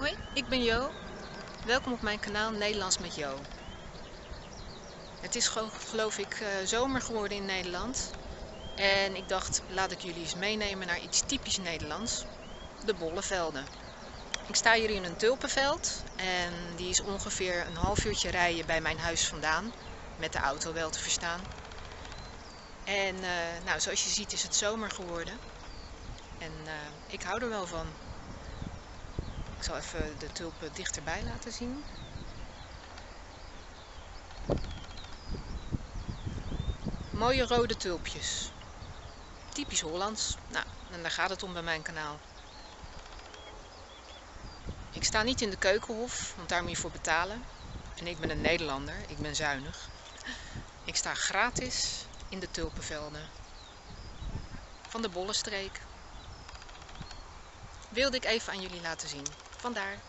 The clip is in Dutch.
Hoi, ik ben Jo. Welkom op mijn kanaal Nederlands met Jo. Het is geloof ik eh, zomer geworden in Nederland. En ik dacht, laat ik jullie eens meenemen naar iets typisch Nederlands. De Bollevelden. Ik sta hier in een tulpenveld en die is ongeveer een half uurtje rijden bij mijn huis vandaan. Met de auto wel te verstaan. En uh, nou, zoals je ziet is het zomer geworden. En uh, ik hou er wel van. Ik zal even de tulpen dichterbij laten zien. Mooie rode tulpjes. Typisch Hollands. Nou, en daar gaat het om bij mijn kanaal. Ik sta niet in de keukenhof, want daar moet je voor betalen. En ik ben een Nederlander, ik ben zuinig. Ik sta gratis in de tulpenvelden van de Bollenstreek. Wilde ik even aan jullie laten zien. Vandaar.